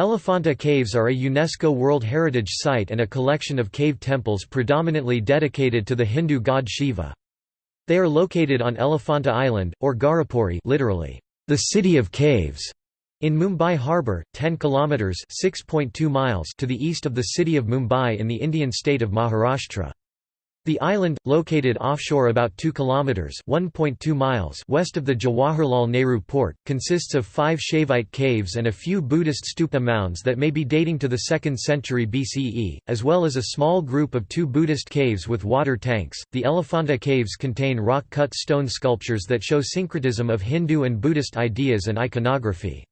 Elephanta Caves are a UNESCO World Heritage Site and a collection of cave temples predominantly dedicated to the Hindu god Shiva. They are located on Elephanta Island, or Gharapuri literally, the city of caves, in Mumbai harbour, 10 kilometres (6.2 miles) to the east of the city of Mumbai in the Indian state of Maharashtra. The island, located offshore about 2 kilometers (1.2 miles) west of the Jawaharlal Nehru port, consists of 5 Shaivite caves and a few Buddhist stupa mounds that may be dating to the 2nd century BCE, as well as a small group of two Buddhist caves with water tanks. The Elephanta caves contain rock-cut stone sculptures that show syncretism of Hindu and Buddhist ideas and iconography.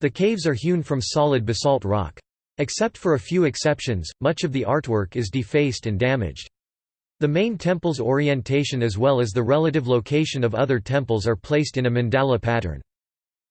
The caves are hewn from solid basalt rock. Except for a few exceptions, much of the artwork is defaced and damaged. The main temple's orientation as well as the relative location of other temples are placed in a mandala pattern.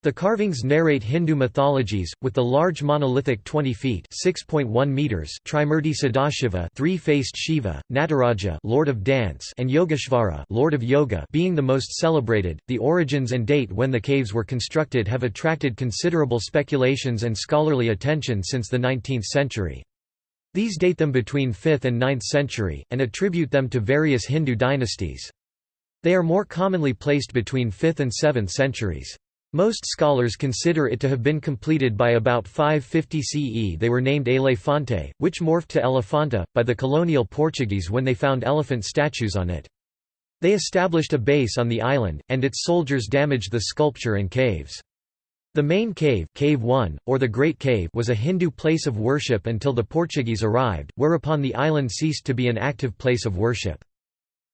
The carvings narrate Hindu mythologies, with the large monolithic 20 feet (6.1 meters) Trimurti Sadashiva, three-faced Shiva, Nataraja, Lord of Dance, and Yogeshvara, Lord of Yoga, being the most celebrated. The origins and date when the caves were constructed have attracted considerable speculations and scholarly attention since the 19th century. These date them between 5th and 9th century, and attribute them to various Hindu dynasties. They are more commonly placed between 5th and 7th centuries. Most scholars consider it to have been completed by about 550 CE. They were named Elefante, which morphed to Elephanta, by the colonial Portuguese when they found elephant statues on it. They established a base on the island, and its soldiers damaged the sculpture and caves. The main cave, cave 1, or the Great Cave was a Hindu place of worship until the Portuguese arrived, whereupon the island ceased to be an active place of worship.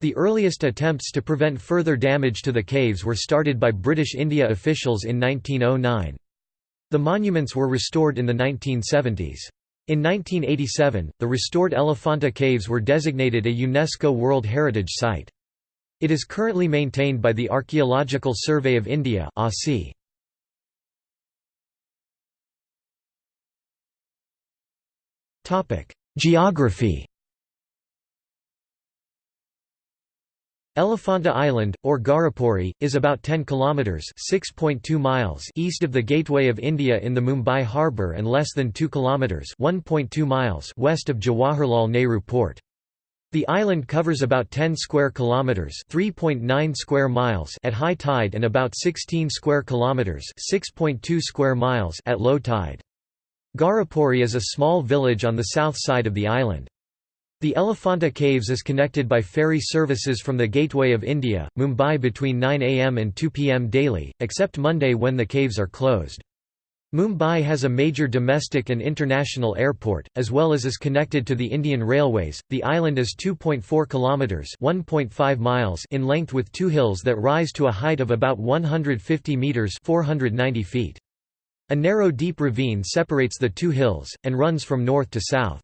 The earliest attempts to prevent further damage to the caves were started by British India officials in 1909. The monuments were restored in the 1970s. In 1987, the restored Elephanta Caves were designated a UNESCO World Heritage Site. It is currently maintained by the Archaeological Survey of India ASI. Geography Elephanta Island, or Gharapuri, is about 10 kilometers (6.2 miles) east of the Gateway of India in the Mumbai harbour and less than 2 kilometers (1.2 miles) west of Jawaharlal Nehru port. The island covers about 10 square kilometers (3.9 square miles) at high tide and about 16 square kilometers (6.2 square miles) at low tide. Gharapuri is a small village on the south side of the island. The Elephanta Caves is connected by ferry services from the Gateway of India, Mumbai between 9 am and 2 pm daily, except Monday when the caves are closed. Mumbai has a major domestic and international airport, as well as is connected to the Indian Railways. The island is 2.4 kilometers (1.5 miles) in length with two hills that rise to a height of about 150 meters (490 feet). A narrow deep ravine separates the two hills, and runs from north to south.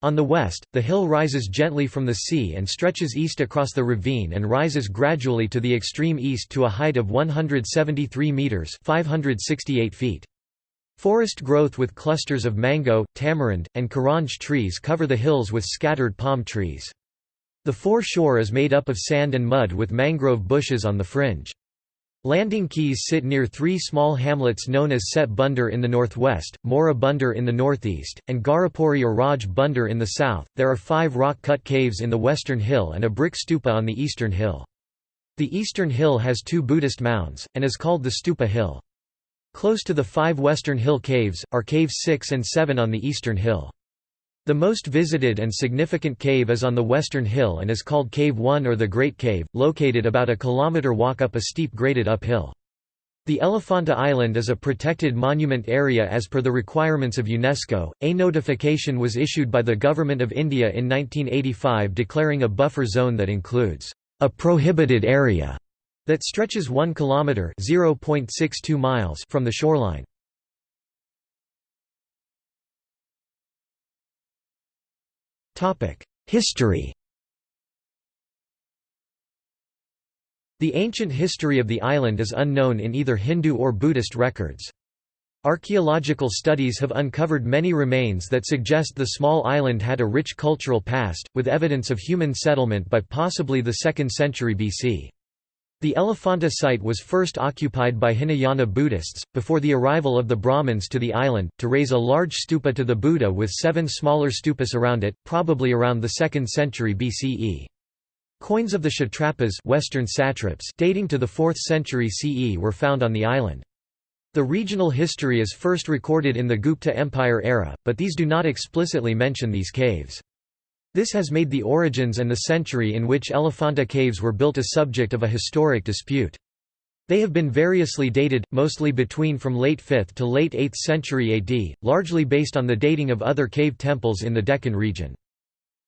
On the west, the hill rises gently from the sea and stretches east across the ravine and rises gradually to the extreme east to a height of 173 metres 568 feet. Forest growth with clusters of mango, tamarind, and karanj trees cover the hills with scattered palm trees. The foreshore is made up of sand and mud with mangrove bushes on the fringe. Landing quays sit near three small hamlets known as Set Bunder in the northwest, Mora Bunder in the northeast, and Gharapuri or Raj Bunder in the south. There are five rock cut caves in the western hill and a brick stupa on the eastern hill. The eastern hill has two Buddhist mounds, and is called the Stupa Hill. Close to the five western hill caves, are caves 6 and 7 on the eastern hill. The most visited and significant cave is on the western hill and is called Cave 1 or the Great Cave, located about a kilometer walk up a steep graded uphill. The Elephanta Island is a protected monument area as per the requirements of UNESCO. A notification was issued by the Government of India in 1985 declaring a buffer zone that includes a prohibited area that stretches 1 kilometer (0.62 miles) from the shoreline. History The ancient history of the island is unknown in either Hindu or Buddhist records. Archaeological studies have uncovered many remains that suggest the small island had a rich cultural past, with evidence of human settlement by possibly the 2nd century BC. The Elephanta site was first occupied by Hinayana Buddhists, before the arrival of the Brahmins to the island, to raise a large stupa to the Buddha with seven smaller stupas around it, probably around the 2nd century BCE. Coins of the Kshatrapas Western satraps dating to the 4th century CE were found on the island. The regional history is first recorded in the Gupta Empire era, but these do not explicitly mention these caves. This has made the origins and the century in which Elephanta caves were built a subject of a historic dispute. They have been variously dated, mostly between from late 5th to late 8th century AD, largely based on the dating of other cave temples in the Deccan region.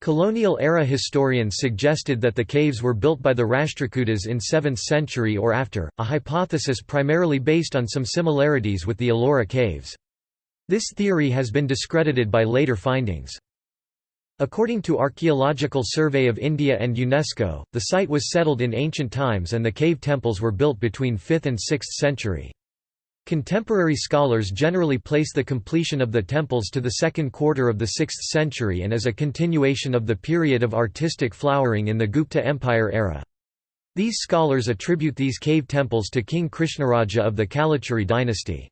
Colonial-era historians suggested that the caves were built by the Rashtrakutas in 7th century or after, a hypothesis primarily based on some similarities with the Ellora caves. This theory has been discredited by later findings. According to Archaeological Survey of India and UNESCO, the site was settled in ancient times and the cave temples were built between 5th and 6th century. Contemporary scholars generally place the completion of the temples to the second quarter of the 6th century and as a continuation of the period of artistic flowering in the Gupta Empire era. These scholars attribute these cave temples to King Krishnaraja of the Kalachuri dynasty.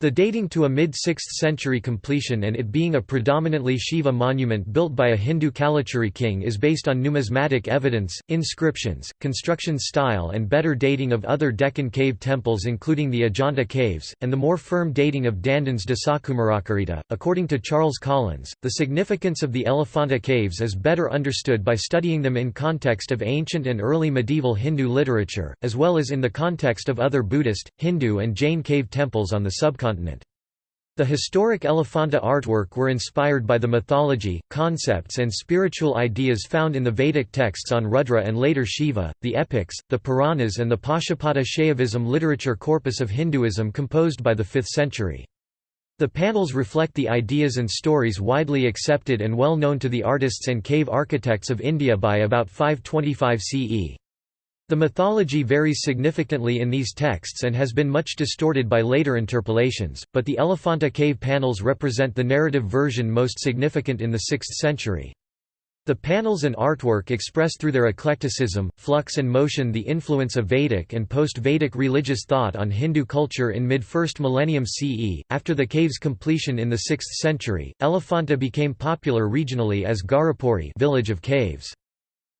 The dating to a mid-6th century completion and it being a predominantly Shiva monument built by a Hindu Kalachuri king is based on numismatic evidence, inscriptions, construction style and better dating of other Deccan cave temples including the Ajanta caves, and the more firm dating of Dandin's Dashakumaracharita. According to Charles Collins, the significance of the Elephanta caves is better understood by studying them in context of ancient and early medieval Hindu literature, as well as in the context of other Buddhist, Hindu and Jain cave temples on the subcontinent The historic Elephanta artwork were inspired by the mythology, concepts and spiritual ideas found in the Vedic texts on Rudra and later Shiva, the epics, the Puranas and the Pashupata Shaivism literature corpus of Hinduism composed by the 5th century. The panels reflect the ideas and stories widely accepted and well known to the artists and cave architects of India by about 525 CE. The mythology varies significantly in these texts and has been much distorted by later interpolations, but the Elephanta cave panels represent the narrative version most significant in the 6th century. The panels and artwork express through their eclecticism, flux and motion the influence of Vedic and post-Vedic religious thought on Hindu culture in mid-1st millennium CE. After the cave's completion in the 6th century, Elephanta became popular regionally as Gharapuri village of caves.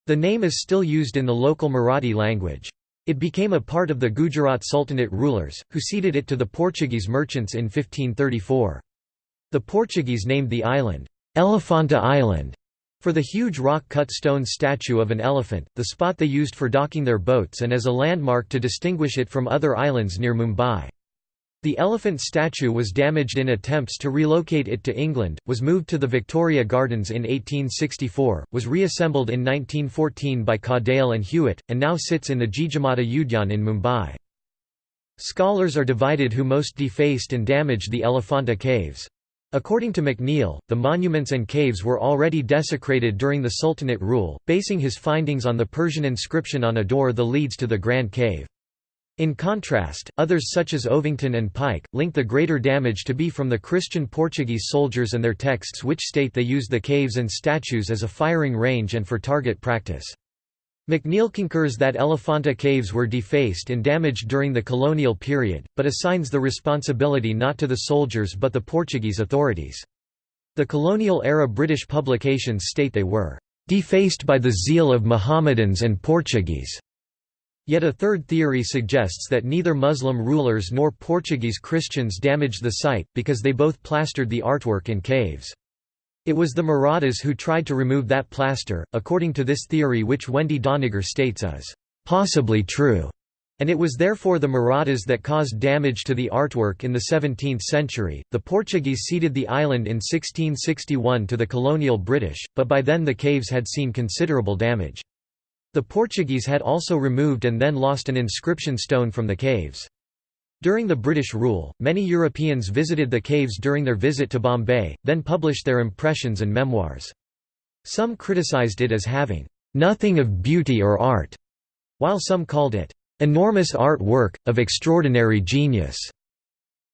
The name is still used in the local Marathi language. It became a part of the Gujarat Sultanate rulers, who ceded it to the Portuguese merchants in 1534. The Portuguese named the island, Elephanta Island, for the huge rock-cut stone statue of an elephant, the spot they used for docking their boats and as a landmark to distinguish it from other islands near Mumbai. The elephant statue was damaged in attempts to relocate it to England, was moved to the Victoria Gardens in 1864, was reassembled in 1914 by Cadell and Hewett, and now sits in the Jijamata Udyan in Mumbai. Scholars are divided who most defaced and damaged the Elephanta caves. According to McNeill, the monuments and caves were already desecrated during the Sultanate rule, basing his findings on the Persian inscription on a door that leads to the Grand Cave. In contrast, others such as Ovington and Pike, link the greater damage to be from the Christian Portuguese soldiers and their texts which state they used the caves and statues as a firing range and for target practice. McNeill concurs that Elephanta caves were defaced and damaged during the colonial period, but assigns the responsibility not to the soldiers but the Portuguese authorities. The colonial-era British publications state they were "...defaced by the zeal of Mohammedans and Portuguese." Yet a third theory suggests that neither Muslim rulers nor Portuguese Christians damaged the site, because they both plastered the artwork in caves. It was the Marathas who tried to remove that plaster, according to this theory which Wendy Doniger states is possibly true, and it was therefore the Marathas that caused damage to the artwork in the 17th century. The Portuguese ceded the island in 1661 to the colonial British, but by then the caves had seen considerable damage. The Portuguese had also removed and then lost an inscription stone from the caves. During the British rule, many Europeans visited the caves during their visit to Bombay, then published their impressions and memoirs. Some criticized it as having nothing of beauty or art, while some called it enormous art work, of extraordinary genius.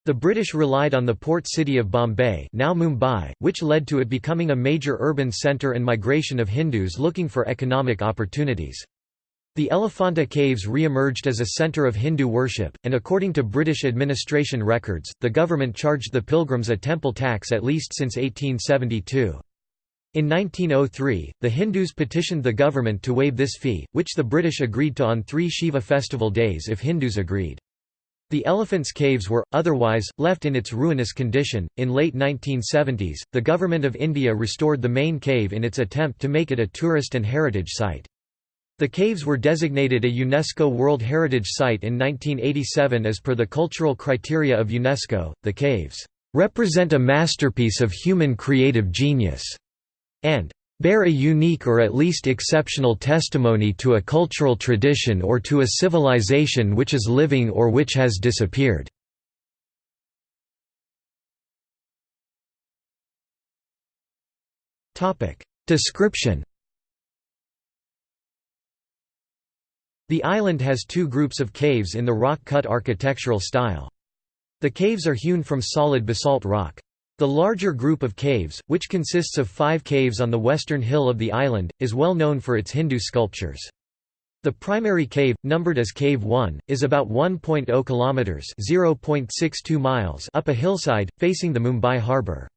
The British relied on the port city of Bombay now Mumbai, which led to it becoming a major urban centre and migration of Hindus looking for economic opportunities. The Elephanta Caves re-emerged as a centre of Hindu worship, and according to British administration records, the government charged the pilgrims a temple tax at least since 1872. In 1903, the Hindus petitioned the government to waive this fee, which the British agreed to on three Shiva festival days if Hindus agreed. The Elephanta Caves were, otherwise, left in its ruinous condition. In late 1970s, the Government of India restored the main cave in its attempt to make it a tourist and heritage site. The caves were designated a UNESCO World Heritage Site in 1987 as per the cultural criteria of UNESCO. The caves represent a masterpiece of human creative genius and bear a unique or at least exceptional testimony to a cultural tradition or to a civilization which is living or which has disappeared. Description The island has two groups of caves in the rock-cut architectural style. The caves are hewn from solid basalt rock. The larger group of caves, which consists of five caves on the western hill of the island, is well known for its Hindu sculptures. The primary cave, numbered as Cave 1, is about 1.0 kilometers (0.62 miles) up a hillside facing the Mumbai harbour.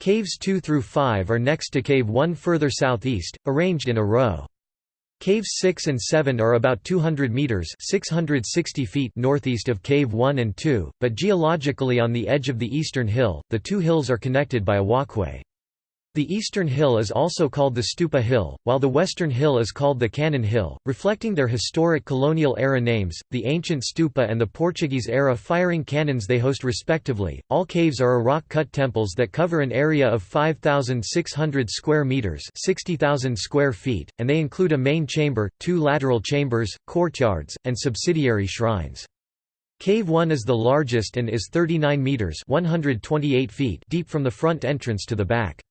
Caves 2 through 5 are next to Cave 1 further southeast, arranged in a row. Caves 6 and 7 are about 200 meters (660 feet) northeast of Cave 1 and 2, but geologically on the edge of the eastern hill. The two hills are connected by a walkway. The eastern hill is also called the Stupa Hill, while the western hill is called the Cannon Hill, reflecting their historic colonial era names, the ancient stupa and the Portuguese era firing cannons they host respectively. All caves are rock-cut temples that cover an area of 5600 square meters, 60,000 square feet, and they include a main chamber, two lateral chambers, courtyards, and subsidiary shrines. Cave 1 is the largest and is 39 meters, 128 feet deep from the front entrance to the back.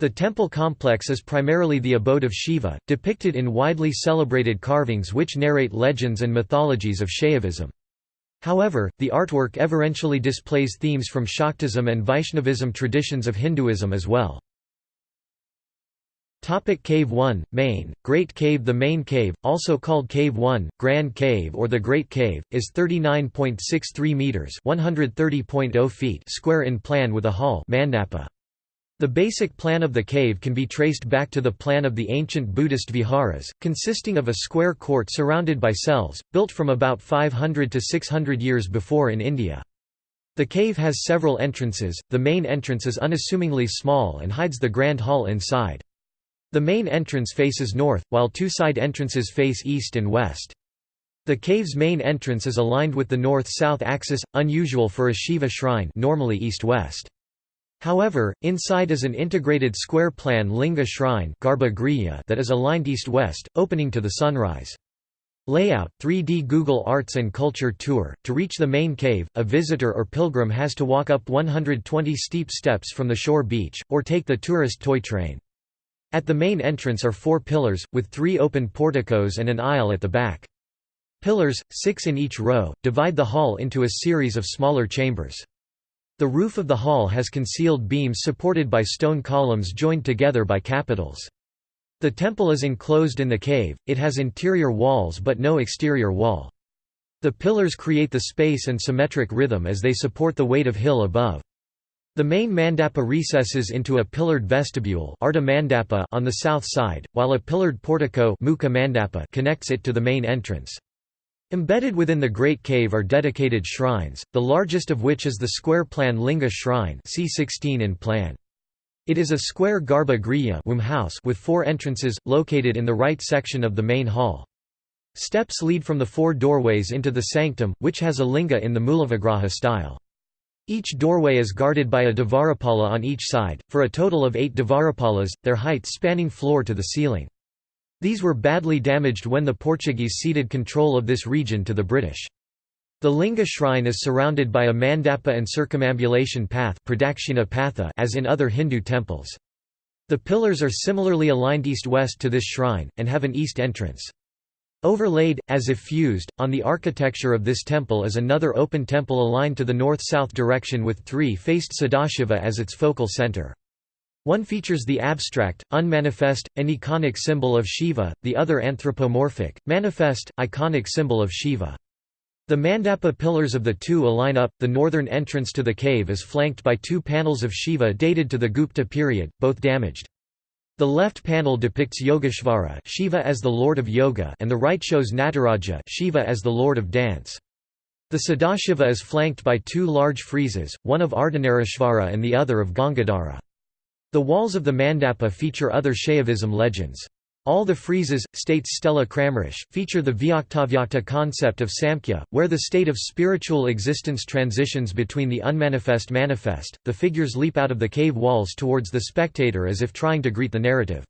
The temple complex is primarily the abode of Shiva, depicted in widely celebrated carvings which narrate legends and mythologies of Shaivism. However, the artwork eventually displays themes from Shaktism and Vaishnavism traditions of Hinduism as well. Topic cave 1, Main, Great Cave The Main Cave, also called Cave 1, Grand Cave or the Great Cave, is 39.63 metres 130.0 feet square in plan with a hall mandapa. The basic plan of the cave can be traced back to the plan of the ancient Buddhist viharas, consisting of a square court surrounded by cells, built from about 500 to 600 years before in India. The cave has several entrances, the main entrance is unassumingly small and hides the grand hall inside. The main entrance faces north, while two side entrances face east and west. The cave's main entrance is aligned with the north-south axis, unusual for a Shiva shrine normally east-west. However, inside is an integrated square plan linga shrine that is aligned east-west, opening to the sunrise. Layout 3D Google Arts and Culture Tour. To reach the main cave, a visitor or pilgrim has to walk up 120 steep steps from the shore beach, or take the tourist toy train. At the main entrance are four pillars, with three open porticos and an aisle at the back. Pillars, six in each row, divide the hall into a series of smaller chambers. The roof of the hall has concealed beams supported by stone columns joined together by capitals. The temple is enclosed in the cave, it has interior walls but no exterior wall. The pillars create the space and symmetric rhythm as they support the weight of hill above. The main mandapa recesses into a pillared vestibule on the south side, while a pillared portico connects it to the main entrance. Embedded within the Great Cave are dedicated shrines, the largest of which is the square plan Linga Shrine C16 in plan. It is a square Garbha Griya house with four entrances, located in the right section of the main hall. Steps lead from the four doorways into the sanctum, which has a linga in the Mulavigraha style. Each doorway is guarded by a Dvarapala on each side, for a total of eight Dvarapalas, their height spanning floor to the ceiling. These were badly damaged when the Portuguese ceded control of this region to the British. The Linga shrine is surrounded by a mandapa and circumambulation path patha as in other Hindu temples. The pillars are similarly aligned east-west to this shrine, and have an east entrance. Overlaid, as if fused, on the architecture of this temple is another open temple aligned to the north-south direction with three faced Sadashiva as its focal center. One features the abstract, unmanifest, and iconic symbol of Shiva, the other anthropomorphic, manifest, iconic symbol of Shiva. The mandapa pillars of the two align up. The northern entrance to the cave is flanked by two panels of Shiva dated to the Gupta period, both damaged. The left panel depicts Yogeshvara Shiva as the lord of yoga and the right shows Nataraja Shiva as the lord of dance. The Sadashiva is flanked by two large friezes, one of Ardhanarishvara and the other of Gangadhara. The walls of the mandapa feature other Shaivism legends. All the friezes, states Stella Kramrisch, feature the Vyaktavyakta concept of Samkhya, where the state of spiritual existence transitions between the unmanifest manifest. The figures leap out of the cave walls towards the spectator as if trying to greet the narrative.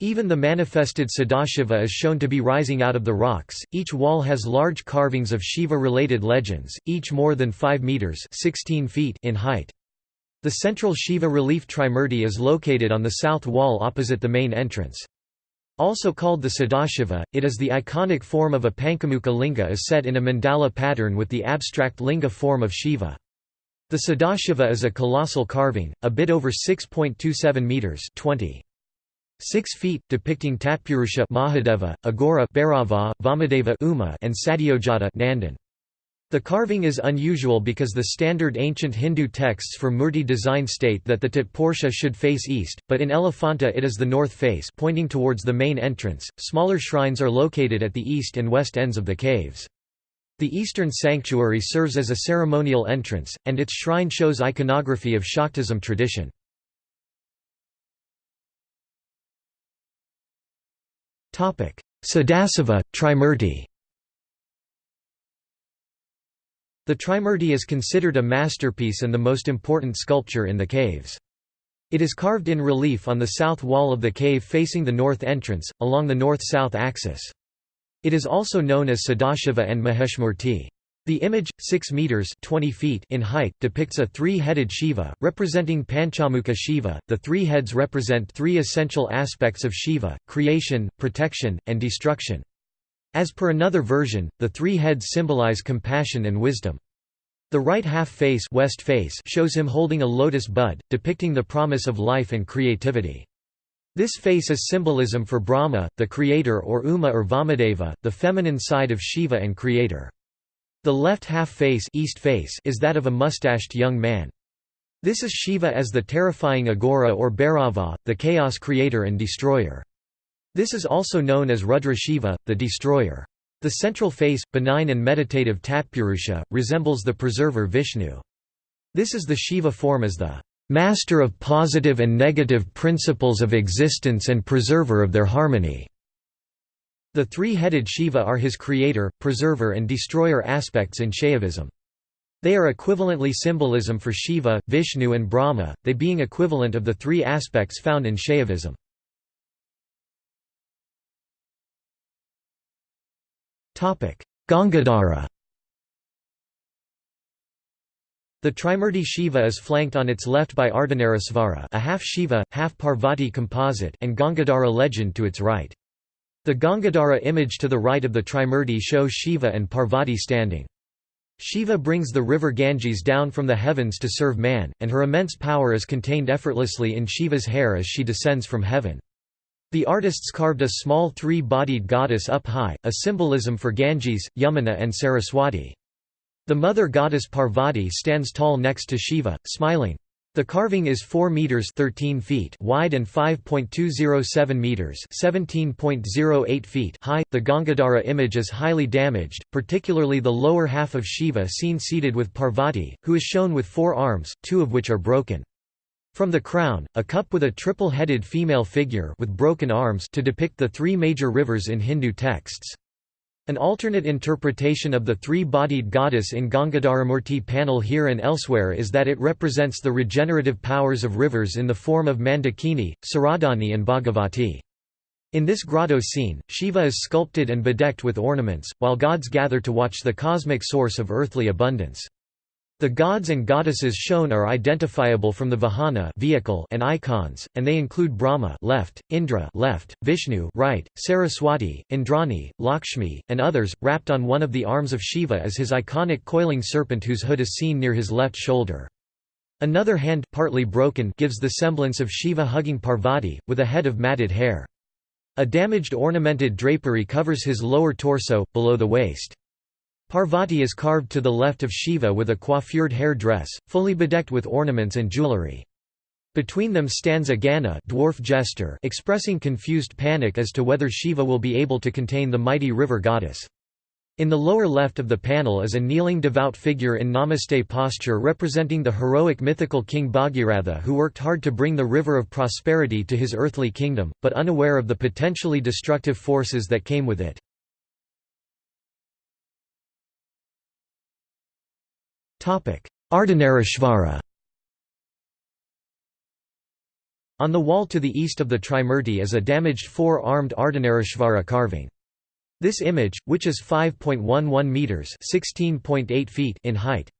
Even the manifested Sadashiva is shown to be rising out of the rocks. Each wall has large carvings of Shiva-related legends, each more than 5 meters (16 feet) in height. The central Shiva relief Trimurti is located on the south wall opposite the main entrance. Also called the Sadashiva, it is the iconic form of a Panchamukha linga is set in a mandala pattern with the abstract linga form of Shiva. The Sadashiva is a colossal carving, a bit over 6.27 meters 20. 6 feet, depicting Tatpurusha Mahadeva, Aghora Bhairava, Vamadeva Uma, and Sadyojata Nandin. The carving is unusual because the standard ancient Hindu texts for murti design state that the Tatpurusha should face east, but in Elephanta it is the north face pointing towards the main entrance. Smaller shrines are located at the east and west ends of the caves. The eastern sanctuary serves as a ceremonial entrance, and its shrine shows iconography of Shaktism tradition. Sadashiva, Trimurti The Trimurti is considered a masterpiece and the most important sculpture in the caves. It is carved in relief on the south wall of the cave facing the north entrance, along the north-south axis. It is also known as Sadashiva and Maheshmurti. The image, 6 meters 20 feet in height, depicts a three-headed Shiva, representing Panchamukha Shiva. The three heads represent three essential aspects of Shiva: creation, protection, and destruction. As per another version, the three heads symbolize compassion and wisdom. The right half face, west face shows him holding a lotus bud, depicting the promise of life and creativity. This face is symbolism for Brahma, the creator or Uma or Vamadeva, the feminine side of Shiva and creator. The left half face, east face is that of a mustached young man. This is Shiva as the terrifying Aghora or Bhairava, the chaos creator and destroyer. This is also known as Rudra Shiva, the destroyer. The central face, benign and meditative Tatpurusha, resembles the preserver Vishnu. This is the Shiva form as the master of positive and negative principles of existence and preserver of their harmony. The three-headed Shiva are his creator, preserver and destroyer aspects in Shaivism. They are equivalently symbolism for Shiva, Vishnu and Brahma, they being equivalent of the three aspects found in Shaivism. Gangadhara The Trimurti Shiva is flanked on its left by Ardhanarishvara a half Shiva, half Parvati composite and Gangadhara legend to its right. The Gangadhara image to the right of the Trimurti shows Shiva and Parvati standing. Shiva brings the river Ganges down from the heavens to serve man, and her immense power is contained effortlessly in Shiva's hair as she descends from heaven. The artists carved a small three-bodied goddess up high, a symbolism for Ganges, Yamuna and Saraswati. The mother goddess Parvati stands tall next to Shiva, smiling. The carving is 4 meters 13 feet wide and 5.207 meters 17.08 feet high. The Gangadhara image is highly damaged, particularly the lower half of Shiva seen seated with Parvati, who is shown with four arms, two of which are broken. From the crown, a cup with a triple-headed female figure with broken arms to depict the three major rivers in Hindu texts. An alternate interpretation of the three-bodied goddess in Gangadharamurti panel here and elsewhere is that it represents the regenerative powers of rivers in the form of Mandakini, Saradhani and Bhagavati. In this grotto scene, Shiva is sculpted and bedecked with ornaments, while gods gather to watch the cosmic source of earthly abundance. The gods and goddesses shown are identifiable from the Vahana vehicle and icons, and they include Brahma left, Indra left, Vishnu right, Saraswati, Indrani, Lakshmi, and others, wrapped on one of the arms of Shiva as his iconic coiling serpent whose hood is seen near his left shoulder. Another hand partly broken gives the semblance of Shiva hugging Parvati, with a head of matted hair. A damaged ornamented drapery covers his lower torso, below the waist. Parvati is carved to the left of Shiva with a coiffured hair dress, fully bedecked with ornaments and jewelry. Between them stands a Gana dwarf jester expressing confused panic as to whether Shiva will be able to contain the mighty river goddess. In the lower left of the panel is a kneeling devout figure in namaste posture representing the heroic mythical king Bhagiratha who worked hard to bring the river of prosperity to his earthly kingdom, but unaware of the potentially destructive forces that came with it. Ardhanarishvara On the wall to the east of the Trimurti is a damaged four-armed Ardhanarishvara carving. This image, which is 5.11 meters (16.8 feet) in height,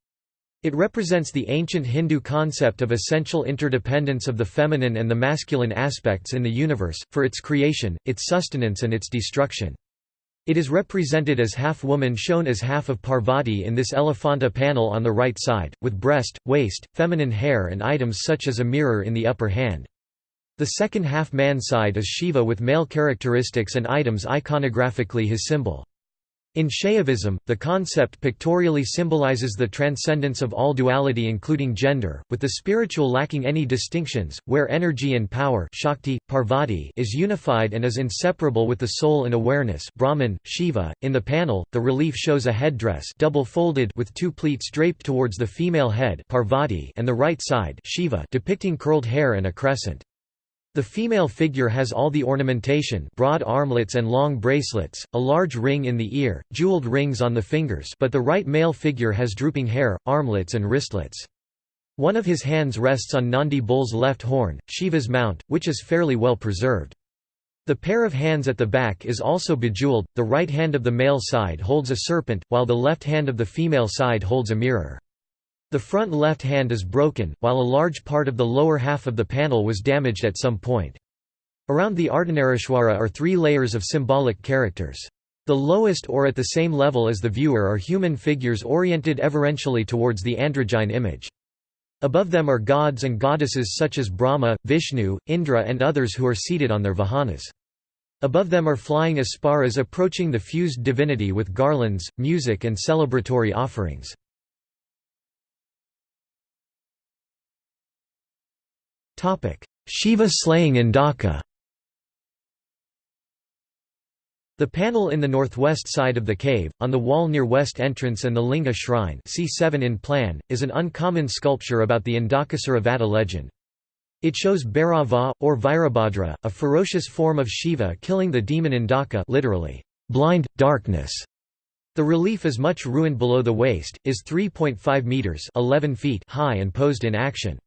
it represents the ancient Hindu concept of essential interdependence of the feminine and the masculine aspects in the universe, for its creation, its sustenance and its destruction. It is represented as half woman shown as half of Parvati in this Elephanta panel on the right side, with breast, waist, feminine hair and items such as a mirror in the upper hand. The second half man side is Shiva with male characteristics and items iconographically his symbol. In Shaivism, the concept pictorially symbolizes the transcendence of all duality including gender, with the spiritual lacking any distinctions, where energy and power Shakti, Parvati is unified and is inseparable with the soul and awareness Brahman, Shiva. .In the panel, the relief shows a headdress double-folded with two pleats draped towards the female head Parvati and the right side Shiva depicting curled hair and a crescent. The female figure has all the ornamentation broad armlets and long bracelets, a large ring in the ear, jeweled rings on the fingers but the right male figure has drooping hair, armlets and wristlets. One of his hands rests on Nandi bull's left horn, Shiva's mount, which is fairly well preserved. The pair of hands at the back is also bejeweled, the right hand of the male side holds a serpent, while the left hand of the female side holds a mirror. The front left hand is broken, while a large part of the lower half of the panel was damaged at some point. Around the Ardhanarishvara are three layers of symbolic characters. The lowest or at the same level as the viewer are human figures oriented everentially towards the androgyne image. Above them are gods and goddesses such as Brahma, Vishnu, Indra and others who are seated on their vahanas. Above them are flying apsaras approaching the fused divinity with garlands, music and celebratory offerings. Shiva slaying Andhaka The panel in the northwest side of the cave, on the wall near west entrance and the Linga shrine C7 in plan, is an uncommon sculpture about the Andhakasura Vada legend. It shows Bhairava, or Virabhadra, a ferocious form of Shiva killing the demon Andhaka literally, blind, darkness. The relief is much ruined below the waist, is 3.5 metres 11 feet high and posed in action.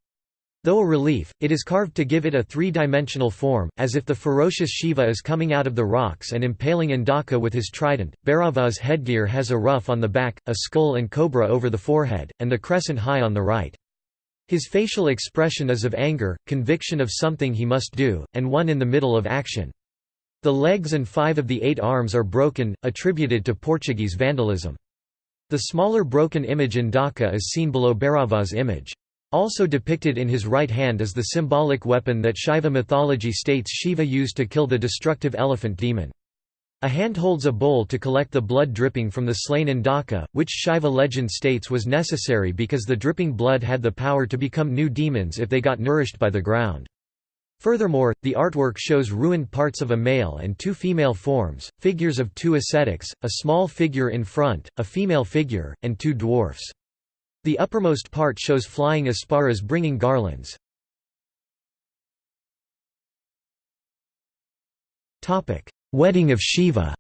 Though a relief, it is carved to give it a three-dimensional form, as if the ferocious Shiva is coming out of the rocks and impaling Andhaka with his trident. Bhairava's headgear has a ruff on the back, a skull and cobra over the forehead, and the crescent high on the right. His facial expression is of anger, conviction of something he must do, and one in the middle of action. The legs and five of the eight arms are broken, attributed to Portuguese vandalism. The smaller broken image in Andhaka is seen below Bhairava's image. Also depicted in his right hand is the symbolic weapon that Shaiva mythology states Shiva used to kill the destructive elephant demon. A hand holds a bowl to collect the blood dripping from the slain Andhaka, which Shaiva legend states was necessary because the dripping blood had the power to become new demons if they got nourished by the ground. Furthermore, the artwork shows ruined parts of a male and two female forms, figures of two ascetics, a small figure in front, a female figure, and two dwarfs. The uppermost part shows flying apsaras bringing garlands. Wedding of Shiva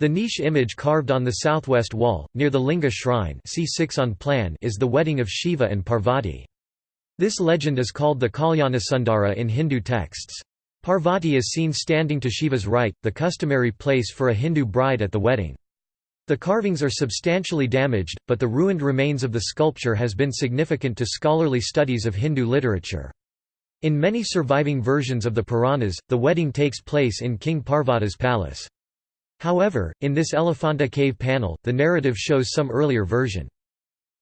The niche image carved on the southwest wall, near the Linga shrine C6 on plan is the wedding of Shiva and Parvati. This legend is called the Kalyanasundara in Hindu texts. Parvati is seen standing to Shiva's right, the customary place for a Hindu bride at the wedding. The carvings are substantially damaged, but the ruined remains of the sculpture has been significant to scholarly studies of Hindu literature. In many surviving versions of the Puranas, the wedding takes place in King Parvata's palace. However, in this Elephanta cave panel, the narrative shows some earlier version.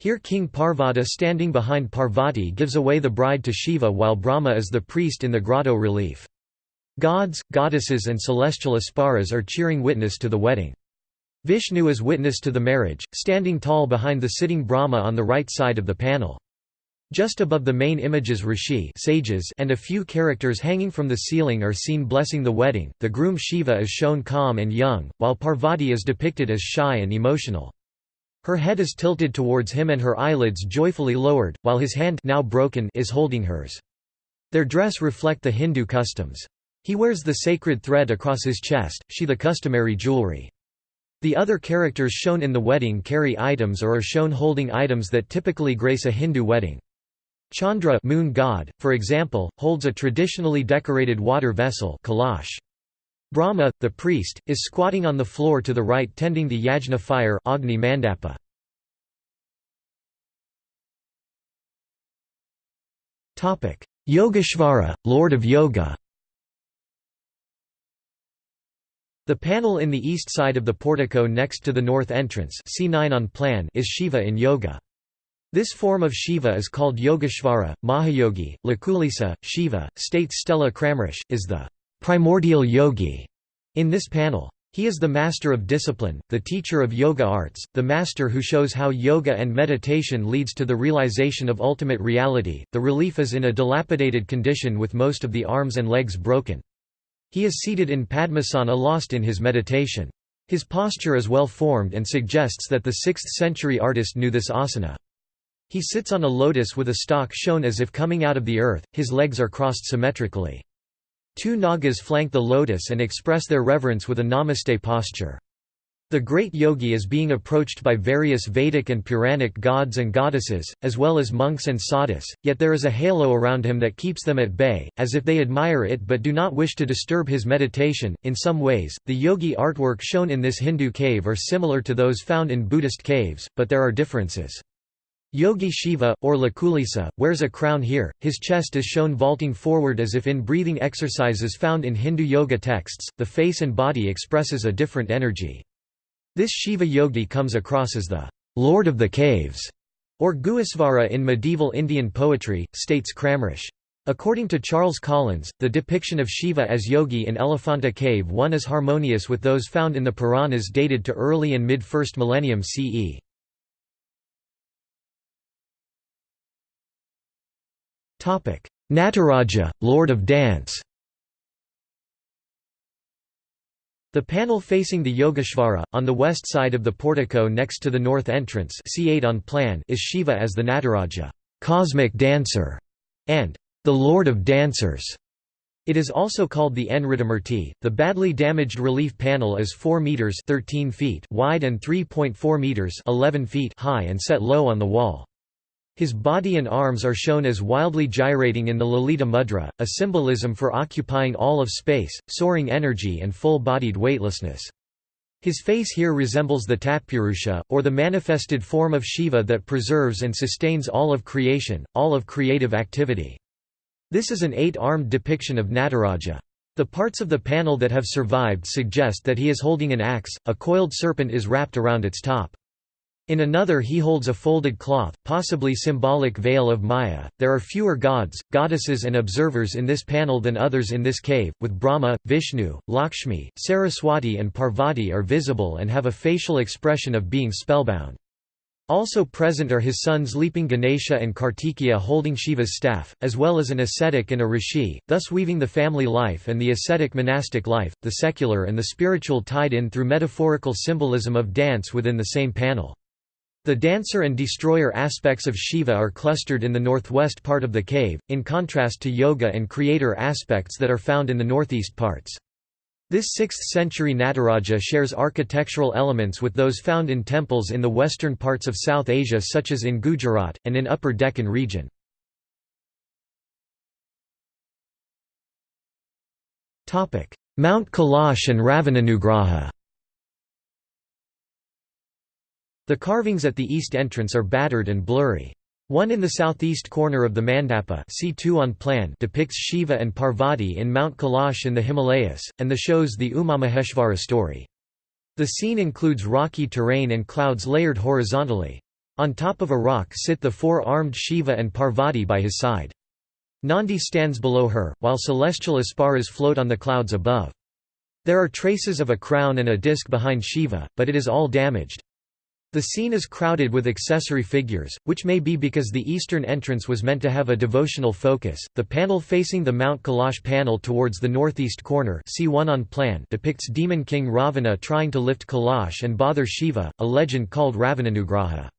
Here King Parvata standing behind Parvati gives away the bride to Shiva while Brahma is the priest in the grotto relief. Gods, goddesses and celestial Apsaras are cheering witness to the wedding. Vishnu is witness to the marriage, standing tall behind the sitting Brahma on the right side of the panel. Just above the main images rishi sages and a few characters hanging from the ceiling are seen blessing the wedding. The groom Shiva is shown calm and young, while Parvati is depicted as shy and emotional. Her head is tilted towards him and her eyelids joyfully lowered, while his hand now broken is holding hers. Their dress reflect the Hindu customs. He wears the sacred thread across his chest, she the customary jewelry. The other characters shown in the wedding carry items or are shown holding items that typically grace a Hindu wedding. Chandra moon god, for example, holds a traditionally decorated water vessel kalash. Brahma, the priest, is squatting on the floor to the right tending the yajna fire Agni Mandapa. Yogeshvara, Lord of Yoga The panel in the east side of the portico next to the north entrance C9 on plan is Shiva in yoga. This form of Shiva is called Yogeshvara, Mahayogi, Lakulisa, Shiva, states Stella Kramrisch, is the primordial yogi in this panel. He is the master of discipline, the teacher of yoga arts, the master who shows how yoga and meditation leads to the realization of ultimate reality. The relief is in a dilapidated condition with most of the arms and legs broken. He is seated in Padmasana lost in his meditation. His posture is well formed and suggests that the 6th century artist knew this asana. He sits on a lotus with a stalk shown as if coming out of the earth, his legs are crossed symmetrically. Two Nagas flank the lotus and express their reverence with a namaste posture. The great yogi is being approached by various Vedic and Puranic gods and goddesses, as well as monks and sadhus, yet there is a halo around him that keeps them at bay, as if they admire it but do not wish to disturb his meditation. In some ways, the yogi artwork shown in this Hindu cave are similar to those found in Buddhist caves, but there are differences. Yogi Shiva, or Lakulisa, wears a crown here, his chest is shown vaulting forward as if in breathing exercises found in Hindu yoga texts, the face and body expresses a different energy. This Shiva yogi comes across as the Lord of the Caves, or Guhesvara in medieval Indian poetry, states Kramrisch. According to Charles Collins, the depiction of Shiva as yogi in Elephanta Cave 1 is harmonious with those found in the Puranas dated to early and mid-1st millennium CE. Nataraja, Lord of Dance The panel facing the Yogeshvara, on the west side of the portico next to the north entrance C8 on plan is Shiva as the Nataraja cosmic dancer", and the Lord of Dancers. It is also called the Nritamurti. The badly damaged relief panel is 4 meters 13 feet wide and 3.4 meters 11 feet high and set low on the wall. His body and arms are shown as wildly gyrating in the Lalita Mudra, a symbolism for occupying all of space, soaring energy and full-bodied weightlessness. His face here resembles the Tatpurusha, or the manifested form of Shiva that preserves and sustains all of creation, all of creative activity. This is an eight-armed depiction of Nataraja. The parts of the panel that have survived suggest that he is holding an axe, a coiled serpent is wrapped around its top. In another he holds a folded cloth, possibly symbolic veil of Maya. There are fewer gods, goddesses and observers in this panel than others in this cave, with Brahma, Vishnu, Lakshmi, Saraswati and Parvati are visible and have a facial expression of being spellbound. Also present are his sons leaping Ganesha and Kartikeya holding Shiva's staff, as well as an ascetic and a rishi, thus weaving the family life and the ascetic monastic life, the secular and the spiritual tied in through metaphorical symbolism of dance within the same panel. The dancer and destroyer aspects of Shiva are clustered in the northwest part of the cave, in contrast to yoga and creator aspects that are found in the northeast parts. This 6th-century Nataraja shares architectural elements with those found in temples in the western parts of South Asia such as in Gujarat, and in Upper Deccan region. Mount Kailash and Ravananugraha The carvings at the east entrance are battered and blurry. One in the southeast corner of the Mandapa C2 on plan depicts Shiva and Parvati in Mount Kailash in the Himalayas, and the shows the Umamaheshvara story. The scene includes rocky terrain and clouds layered horizontally. On top of a rock sit the four-armed Shiva and Parvati by his side. Nandi stands below her, while celestial apsaras float on the clouds above. There are traces of a crown and a disc behind Shiva, but it is all damaged. The scene is crowded with accessory figures, which may be because the eastern entrance was meant to have a devotional focus. The panel facing the Mount Kailash panel towards the northeast corner see one on plan depicts demon king Ravana trying to lift Kailash and bother Shiva, a legend called Ravananugraha.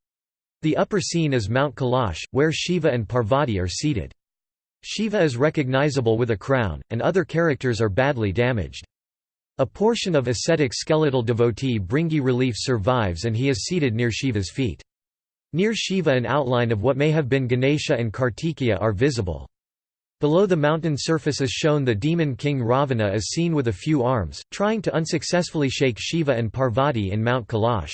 The upper scene is Mount Kailash, where Shiva and Parvati are seated. Shiva is recognizable with a crown, and other characters are badly damaged. A portion of ascetic skeletal devotee Bhringi relief survives and he is seated near Shiva's feet. Near Shiva an outline of what may have been Ganesha and Kartikeya are visible. Below the mountain surface is shown the demon king Ravana is seen with a few arms, trying to unsuccessfully shake Shiva and Parvati in Mount Kailash.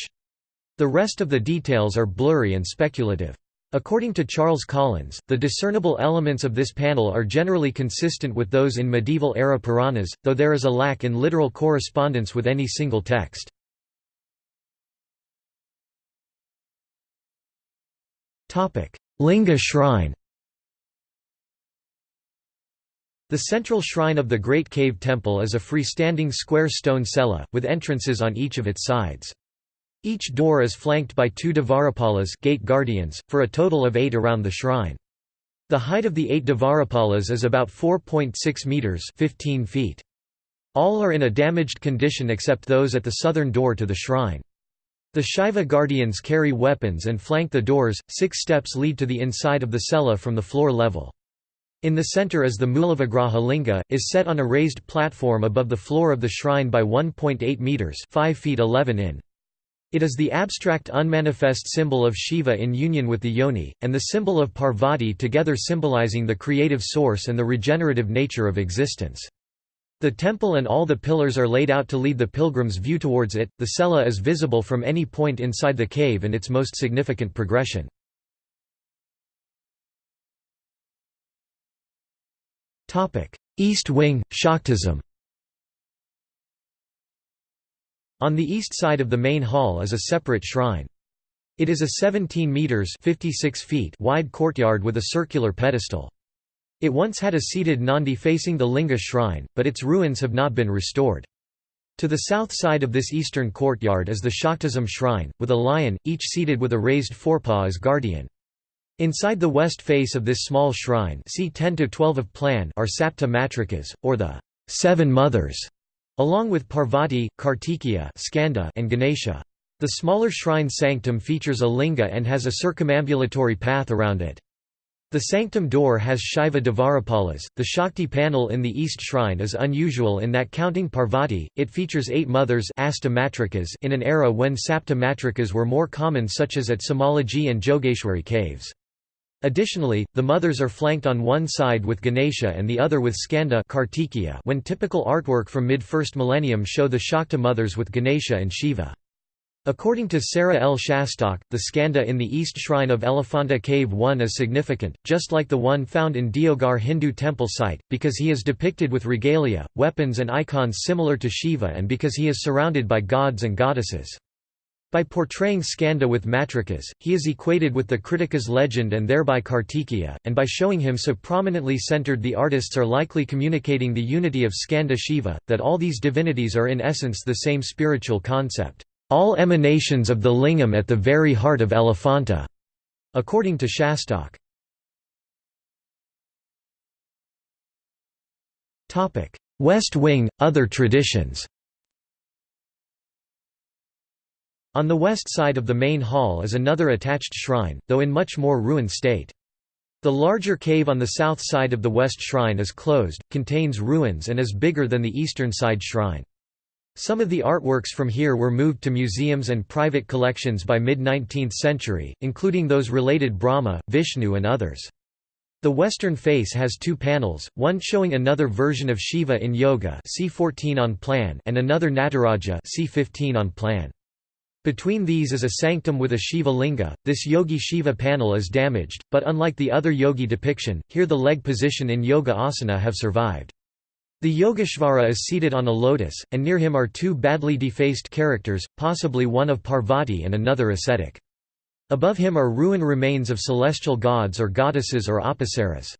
The rest of the details are blurry and speculative. According to Charles Collins, the discernible elements of this panel are generally consistent with those in medieval-era Puranas, though there is a lack in literal correspondence with any single text. Linga shrine The central shrine of the Great Cave Temple is a freestanding square stone cella, with entrances on each of its sides. Each door is flanked by two Dvarapalas gate guardians, for a total of eight around the shrine. The height of the eight Dvarapalas is about 4.6 metres 15 feet. All are in a damaged condition except those at the southern door to the shrine. The Shiva guardians carry weapons and flank the doors, six steps lead to the inside of the cella from the floor level. In the center is the Mulavigraha linga, is set on a raised platform above the floor of the shrine by 1.8 metres 5 feet 11 in. It is the abstract unmanifest symbol of Shiva in union with the yoni, and the symbol of Parvati together symbolizing the creative source and the regenerative nature of existence. The temple and all the pillars are laid out to lead the pilgrim's view towards it. The cella is visible from any point inside the cave and its most significant progression. East wing, Shaktism On the east side of the main hall is a separate shrine. It is a 17 meters 56 feet wide courtyard with a circular pedestal. It once had a seated Nandi facing the Linga shrine, but its ruins have not been restored. To the south side of this eastern courtyard is the Shaktism shrine, with a lion, each seated with a raised forepaw as guardian. Inside the west face of this small shrine see 10 to 12 of plan are Sapta Matrikas, or the Seven Mothers, Along with Parvati, Kartikeya Skanda and Ganesha. The smaller shrine sanctum features a linga and has a circumambulatory path around it. The sanctum door has Shiva Dvarapalas. The Shakti panel in the east shrine is unusual in that counting Parvati, it features eight mothers in an era when Sapta Matrikas were more common such as at Samalaji and Jogeshwari caves. Additionally, the mothers are flanked on one side with Ganesha and the other with Skanda Kartikeya when typical artwork from mid-first millennium show the Shakta mothers with Ganesha and Shiva. According to Sara L. Schastok, the skanda in the east shrine of Elephanta Cave 1 is significant, just like the one found in Deogarh Hindu temple site, because he is depicted with regalia, weapons and icons similar to Shiva and because he is surrounded by gods and goddesses. By portraying Skanda with Matrikas, he is equated with the Krittikas legend and thereby Kartikeya, and by showing him so prominently centered the artists are likely communicating the unity of Skanda Shiva, that all these divinities are in essence the same spiritual concept, all emanations of the lingam at the very heart of Elephanta, according to Schastok. West Wing, other traditions On the west side of the main hall is another attached shrine, though in much more ruined state. The larger cave on the south side of the west shrine is closed, contains ruins and is bigger than the eastern side shrine. Some of the artworks from here were moved to museums and private collections by mid-19th century, including those related Brahma, Vishnu and others. The western face has two panels, one showing another version of Shiva in yoga C14 on plan and another Nataraja C15 on plan. Between these is a sanctum with a Shiva linga. This Yogi Shiva panel is damaged, but unlike the other yogi depiction, here the leg position in yoga asana have survived. The Yogeshvara is seated on a lotus, and near him are two badly defaced characters, possibly one of Parvati and another ascetic. Above him are ruin remains of celestial gods or goddesses or apsaras.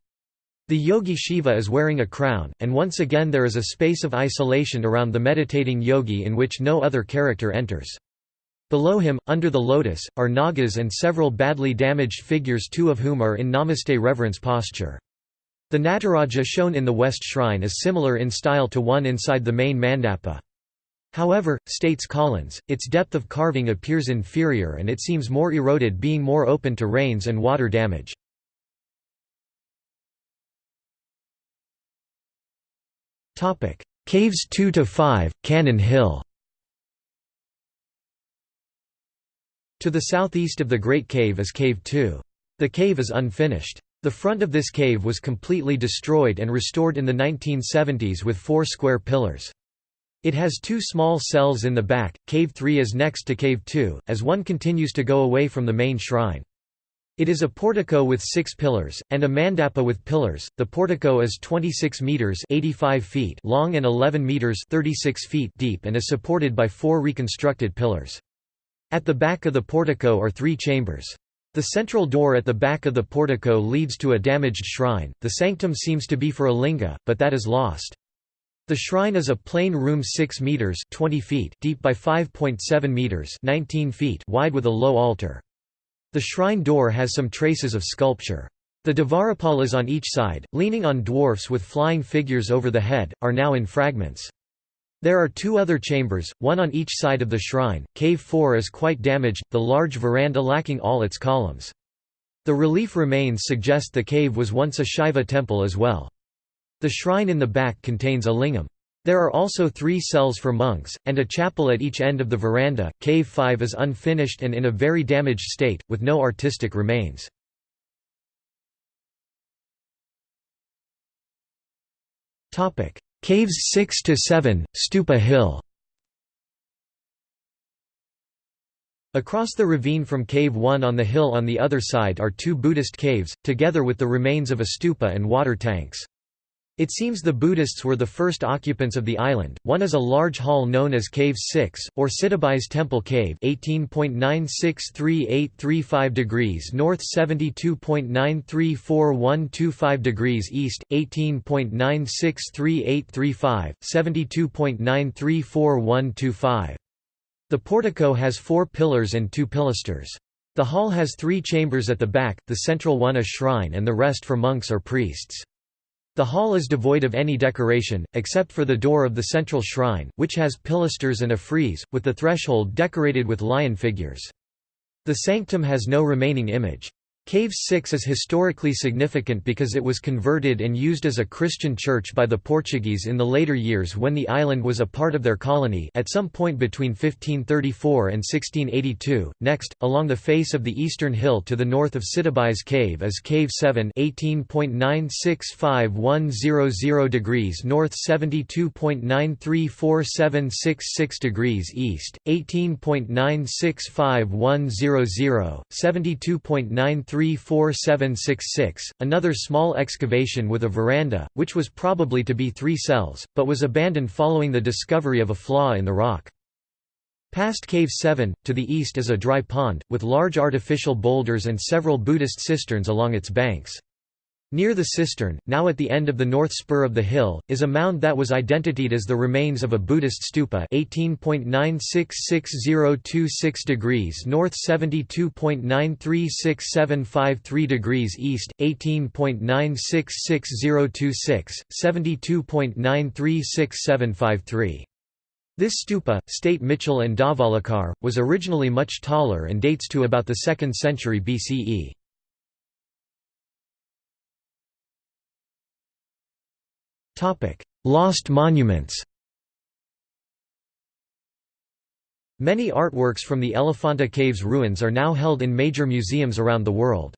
The yogi Shiva is wearing a crown, and once again there is a space of isolation around the meditating yogi in which no other character enters. Below him, under the lotus, are nagas and several badly damaged figures two of whom are in namaste reverence posture. The Nataraja shown in the west shrine is similar in style to one inside the main mandapa. However, states Collins, its depth of carving appears inferior and it seems more eroded being more open to rains and water damage. Caves 2 to 5, Cannon Hill. To the southeast of the Great Cave is Cave 2. The cave is unfinished. The front of this cave was completely destroyed and restored in the 1970s with four square pillars. It has two small cells in the back, Cave 3 is next to Cave 2, as one continues to go away from the main shrine. It is a portico with six pillars, and a mandapa with pillars. The portico is 26 meters (85 feet) long and 11 meters (36 feet) deep, and is supported by four reconstructed pillars. At the back of the portico are three chambers. The central door at the back of the portico leads to a damaged shrine. The sanctum seems to be for a linga, but that is lost. The shrine is a plain room 6 meters (20 feet) deep by 5.7 meters (19 feet) wide with a low altar. The shrine door has some traces of sculpture. The Dvarapalas on each side, leaning on dwarfs with flying figures over the head, are now in fragments. There are two other chambers, one on each side of the shrine. Cave 4 is quite damaged, the large veranda lacking all its columns. The relief remains suggest the cave was once a Shiva temple as well. The shrine in the back contains a lingam. There are also three cells for monks, and a chapel at each end of the veranda. Cave 5 is unfinished and in a very damaged state, with no artistic remains. Caves 6 to 7, Stupa Hill. Across the ravine from Cave 1 on the hill on the other side are two Buddhist caves, together with the remains of a stupa and water tanks. It seems the Buddhists were the first occupants of the island. One is a large hall known as Cave 6, or Sitabai's Temple Cave 18.963835 degrees north 72.934125 degrees east, 18.963835, 72.934125. The portico has four pillars and two pilasters. The hall has three chambers at the back, the central one a shrine and the rest for monks or priests. The hall is devoid of any decoration, except for the door of the central shrine, which has pilasters and a frieze, with the threshold decorated with lion figures. The sanctum has no remaining image. Cave 6 is historically significant because it was converted and used as a Christian church by the Portuguese in the later years when the island was a part of their colony at some point between 1534 and 1682. Next, along the face of the eastern hill to the north of Sitabai's cave is Cave 7 18.965100 degrees north 72.934766 degrees east, 18.965100, 72.93 34766, another small excavation with a veranda, which was probably to be three cells, but was abandoned following the discovery of a flaw in the rock. Past Cave 7, to the east is a dry pond, with large artificial boulders and several Buddhist cisterns along its banks. Near the cistern, now at the end of the north spur of the hill, is a mound that was identified as the remains of a Buddhist stupa 18.966026 degrees north 72.936753 degrees east, 18.966026, 72.936753. This stupa, state Michell and Dhavalikar, was originally much taller and dates to about the 2nd century BCE. Lost monuments Many artworks from the Elephanta Caves ruins are now held in major museums around the world.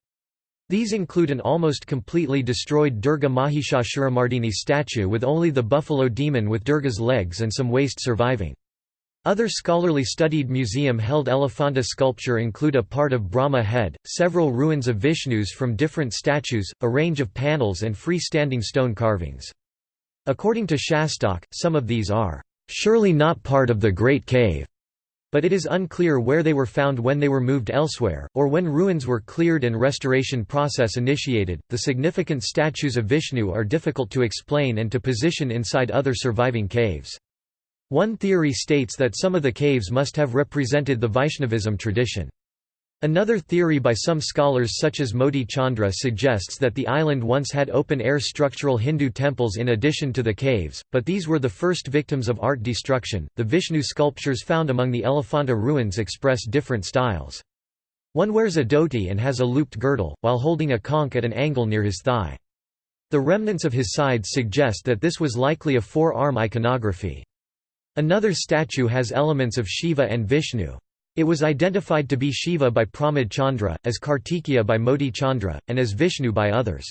These include an almost completely destroyed Durga Mahishasuramardini statue with only the buffalo demon with Durga's legs and some waist surviving. Other scholarly studied museum-held Elephanta sculpture include a part of Brahma head, several ruins of Vishnus from different statues, a range of panels and free-standing stone carvings. According to Schastok, some of these are, "...surely not part of the Great Cave." But it is unclear where they were found when they were moved elsewhere, or when ruins were cleared and restoration process initiated. The significant statues of Vishnu are difficult to explain and to position inside other surviving caves. One theory states that some of the caves must have represented the Vaishnavism tradition. Another theory by some scholars such as Moti Chandra suggests that the island once had open-air structural Hindu temples in addition to the caves, but these were the first victims of art destruction. The Vishnu sculptures found among the Elephanta ruins express different styles. One wears a dhoti and has a looped girdle, while holding a conch at an angle near his thigh. The remnants of his sides suggest that this was likely a four-arm iconography. Another statue has elements of Shiva and Vishnu. It was identified to be Shiva by Pramod Chandra, as Kartikeya by Moti Chandra, and as Vishnu by others.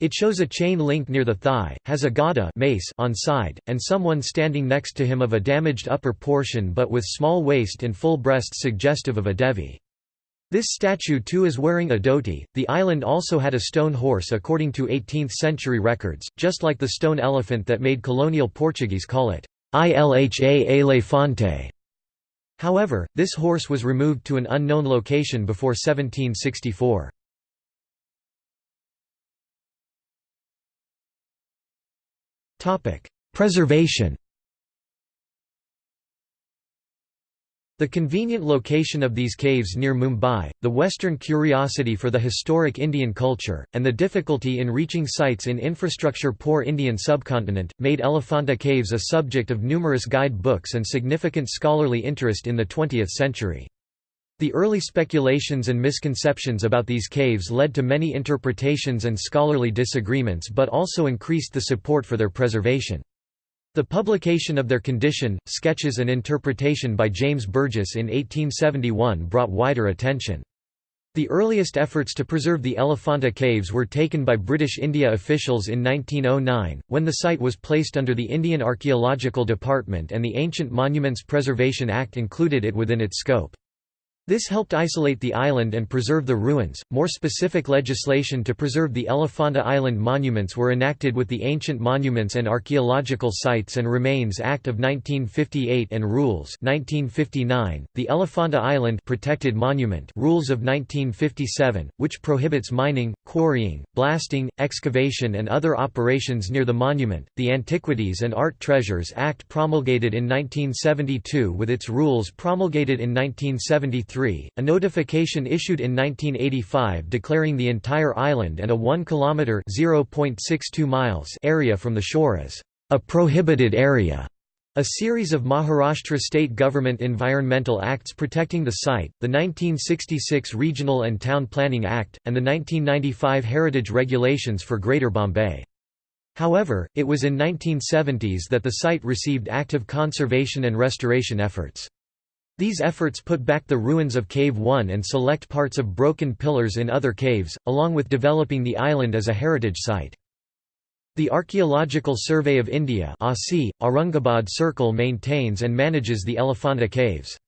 It shows a chain link near the thigh, has a gada mace on side, and someone standing next to him of a damaged upper portion but with small waist and full breasts suggestive of a Devi. This statue too is wearing a dhoti. The island also had a stone horse according to 18th century records, just like the stone elephant that made colonial Portuguese call it Ilha Elefante. However, this horse was removed to an unknown location before 1764. Preservation The convenient location of these caves near Mumbai, the Western curiosity for the historic Indian culture, and the difficulty in reaching sites in infrastructure-poor Indian subcontinent, made Elephanta Caves a subject of numerous guide books and significant scholarly interest in the 20th century. The early speculations and misconceptions about these caves led to many interpretations and scholarly disagreements but also increased the support for their preservation. The publication of their condition, sketches and interpretation by James Burgess in 1871 brought wider attention. The earliest efforts to preserve the Elephanta caves were taken by British India officials in 1909, when the site was placed under the Indian Archaeological Department and the Ancient Monuments Preservation Act included it within its scope. This helped isolate the island and preserve the ruins. More specific legislation to preserve the Elephanta Island monuments were enacted with the Ancient Monuments and Archaeological Sites and Remains Act of 1958 and Rules 1959, the Elephanta Island Protected Monument Rules of 1957, which prohibits mining, quarrying, blasting, excavation and other operations near the monument, the Antiquities and Art Treasures Act promulgated in 1972 with its rules promulgated in 1973 a notification issued in 1985 declaring the entire island and a 1 kilometer (0.62 miles) area from the shore as a prohibited area. A series of Maharashtra state government environmental acts protecting the site, the 1966 Regional and Town Planning Act, and the 1995 Heritage Regulations for Greater Bombay. However, it was in 1970s that the site received active conservation and restoration efforts. These efforts put back the ruins of Cave 1 and select parts of broken pillars in other caves, along with developing the island as a heritage site. The Archaeological Survey of India Aurangabad Circle maintains and manages the Elephanta Caves.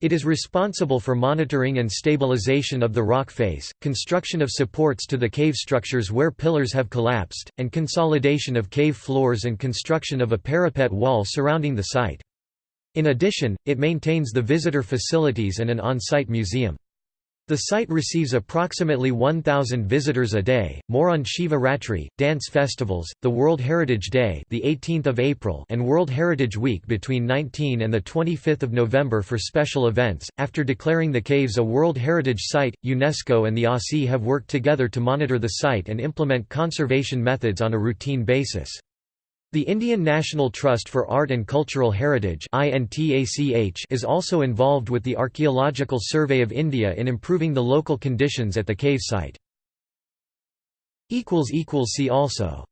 It is responsible for monitoring and stabilization of the rock face, construction of supports to the cave structures where pillars have collapsed, and consolidation of cave floors and construction of a parapet wall surrounding the site. In addition, it maintains the visitor facilities and an on-site museum. The site receives approximately 1,000 visitors a day. More on Shiva Ratri, dance festivals, the World Heritage Day, the 18th of April, and World Heritage Week between 19 and the 25th of November for special events. After declaring the caves a World Heritage Site, UNESCO and the ASI have worked together to monitor the site and implement conservation methods on a routine basis. The Indian National Trust for Art and Cultural Heritage is also involved with the Archaeological Survey of India in improving the local conditions at the cave site. See also